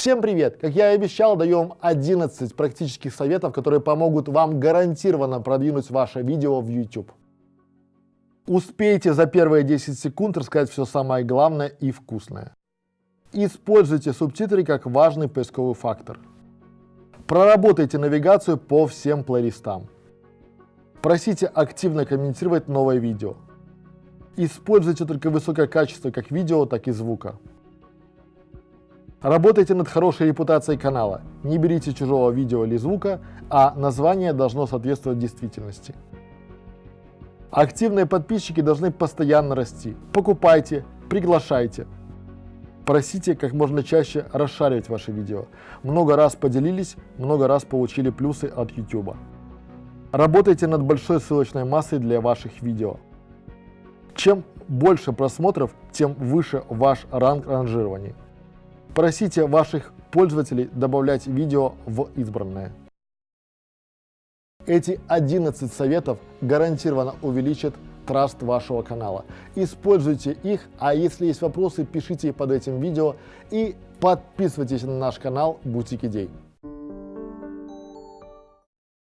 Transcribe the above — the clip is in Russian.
Всем привет! Как я и обещал, даем 11 практических советов, которые помогут вам гарантированно продвинуть ваше видео в YouTube. Успейте за первые 10 секунд рассказать все самое главное и вкусное. Используйте субтитры как важный поисковый фактор. Проработайте навигацию по всем плейлистам. Просите активно комментировать новое видео. Используйте только высокое качество как видео, так и звука. Работайте над хорошей репутацией канала. Не берите чужого видео или звука, а название должно соответствовать действительности. Активные подписчики должны постоянно расти. Покупайте, приглашайте. Просите как можно чаще расшаривать ваши видео. Много раз поделились, много раз получили плюсы от YouTube. Работайте над большой ссылочной массой для ваших видео. Чем больше просмотров, тем выше ваш ранг ранжирования. Просите ваших пользователей добавлять видео в избранное. Эти 11 советов гарантированно увеличат траст вашего канала. Используйте их, а если есть вопросы, пишите под этим видео и подписывайтесь на наш канал Бутик Идей.